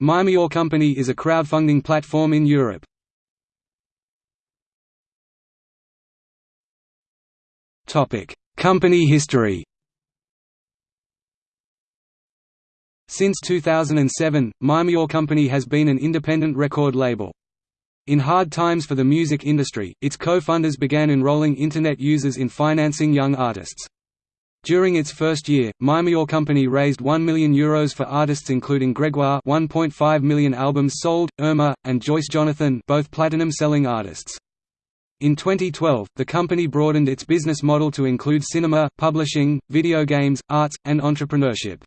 My Major Company is a crowdfunding platform in Europe. Company history Since 2007, My Major Company has been an independent record label. In hard times for the music industry, its co-funders began enrolling Internet users in financing young artists. During its first year, My Major Company raised €1 million Euros for artists including Gregoire 1.5 million albums sold, Irma, and Joyce Jonathan both platinum-selling artists. In 2012, the company broadened its business model to include cinema, publishing, video games, arts, and entrepreneurship.